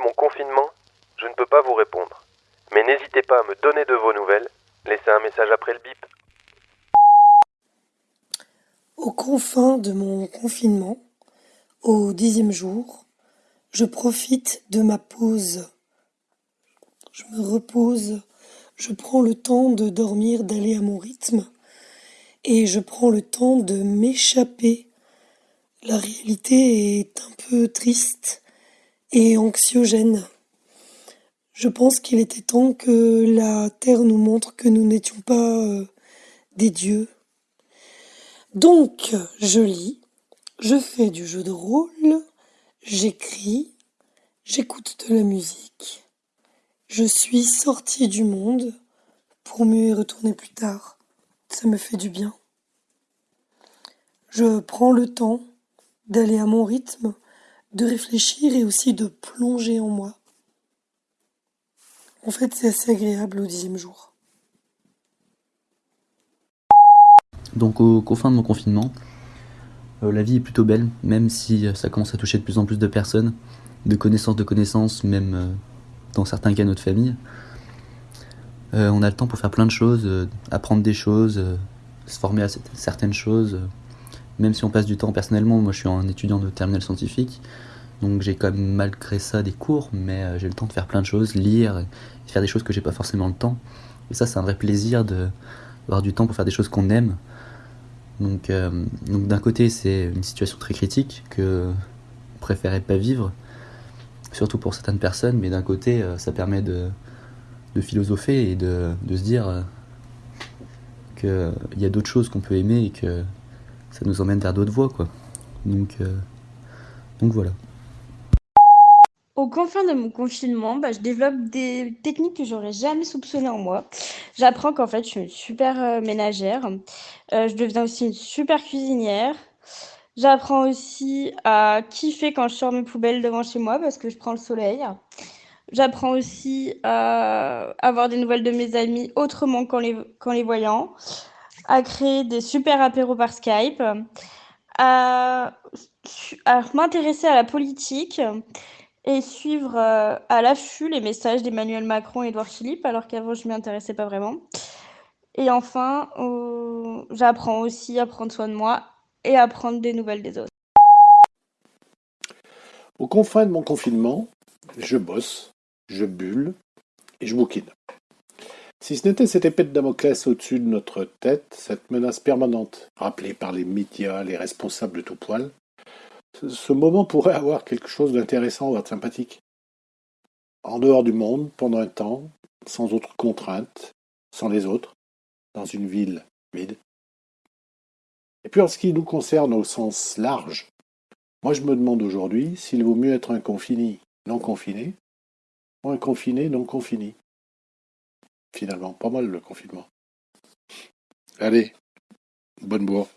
mon confinement, je ne peux pas vous répondre. Mais n'hésitez pas à me donner de vos nouvelles. Laissez un message après le bip. Aux confins de mon confinement, au dixième jour, je profite de ma pause. Je me repose, je prends le temps de dormir, d'aller à mon rythme, et je prends le temps de m'échapper. La réalité est un peu triste et anxiogène. Je pense qu'il était temps que la Terre nous montre que nous n'étions pas euh, des dieux. Donc, je lis, je fais du jeu de rôle, j'écris, j'écoute de la musique. Je suis sortie du monde pour mieux y retourner plus tard. Ça me fait du bien. Je prends le temps d'aller à mon rythme, de réfléchir et aussi de plonger en moi. En fait, c'est assez agréable au dixième jour. Donc au confin de mon confinement, euh, la vie est plutôt belle, même si euh, ça commence à toucher de plus en plus de personnes, de connaissances de connaissances, même euh, dans certains cas notre famille. on a le temps pour faire plein de choses, apprendre des choses, se former à certaines choses. même si on passe du temps personnellement, moi je suis un étudiant de terminale scientifique, donc j'ai quand même malgré ça des cours, mais j'ai le temps de faire plein de choses, lire, et faire des choses que j'ai pas forcément le temps. Et ça c'est un vrai plaisir d'avoir du temps pour faire des choses qu'on aime. Donc, donc d'un côté c'est une situation très critique que on préférait pas vivre, surtout pour certaines personnes, mais d'un côté, euh, ça permet de, de, philosopher et de, de se dire euh, qu'il y a d'autres choses qu'on peut aimer et que ça nous emmène vers d'autres voies, quoi. Donc, euh, donc voilà. Au confin de mon confinement, bah, je développe des techniques que j'aurais jamais soupçonnées en moi. J'apprends qu'en fait, je suis une super ménagère. je deviens aussi une super cuisinière. J'apprends aussi à kiffer quand je sors mes poubelles devant chez moi parce que je prends le soleil. J'apprends aussi à avoir des nouvelles de mes amis autrement qu'en les, les voyant, à créer des super apéros par Skype, à, m'intéresser à la politique et suivre euh, à l'affût les messages d'Emmanuel Macron et Edouard Philippe, alors qu'avant je m'y intéressais pas vraiment. Et enfin, j'apprends aussi à prendre soin de moi et apprendre des nouvelles des autres. Aux confins de mon confinement, je bosse, je bulle et je bouquine. Si ce n'était cette épée de Damoclès au-dessus de notre tête, cette menace permanente, rappelée par les médias, les responsables de tout poil, ce moment pourrait avoir quelque chose d'intéressant ou de sympathique. En dehors du monde, pendant un temps, sans autres contraintes, sans les autres, dans une ville vide. Et puis en ce qui nous concerne au sens large, moi je me demande aujourd'hui s'il vaut mieux être un confiné non confiné ou un confiné non confiné. Finalement, pas mal le confinement. Allez, bonne bourre.